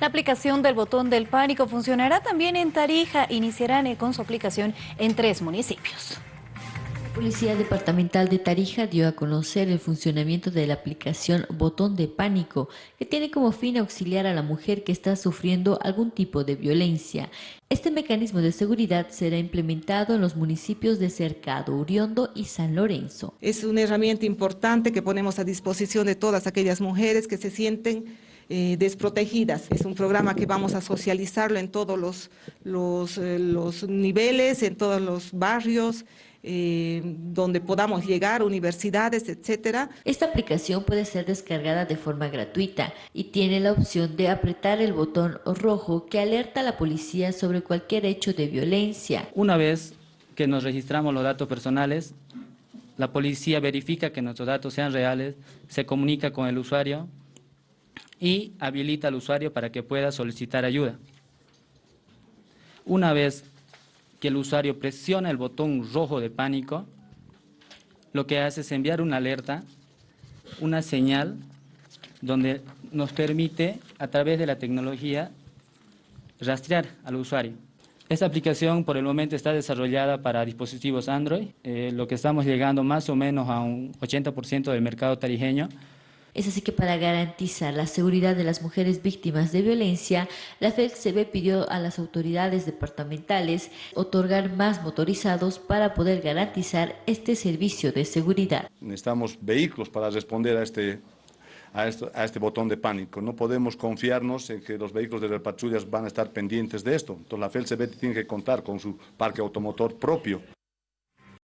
La aplicación del botón del pánico funcionará también en Tarija. Iniciarán con su aplicación en tres municipios. La Policía Departamental de Tarija dio a conocer el funcionamiento de la aplicación Botón de Pánico, que tiene como fin auxiliar a la mujer que está sufriendo algún tipo de violencia. Este mecanismo de seguridad será implementado en los municipios de Cercado, Uriondo y San Lorenzo. Es una herramienta importante que ponemos a disposición de todas aquellas mujeres que se sienten eh, desprotegidas. Es un programa que vamos a socializarlo en todos los, los, eh, los niveles, en todos los barrios, eh, donde podamos llegar, universidades, etcétera. Esta aplicación puede ser descargada de forma gratuita y tiene la opción de apretar el botón rojo que alerta a la policía sobre cualquier hecho de violencia. Una vez que nos registramos los datos personales, la policía verifica que nuestros datos sean reales, se comunica con el usuario y habilita al usuario para que pueda solicitar ayuda. Una vez que el usuario presiona el botón rojo de pánico, lo que hace es enviar una alerta, una señal, donde nos permite, a través de la tecnología, rastrear al usuario. Esta aplicación por el momento está desarrollada para dispositivos Android, eh, lo que estamos llegando más o menos a un 80% del mercado tarijeño, es así que para garantizar la seguridad de las mujeres víctimas de violencia, la FELCB pidió a las autoridades departamentales otorgar más motorizados para poder garantizar este servicio de seguridad. Necesitamos vehículos para responder a este, a, este botón de pánico. No podemos confiarnos en que los vehículos de las patrullas van a estar pendientes de esto. Entonces la FELCB tiene que contar con su parque automotor propio.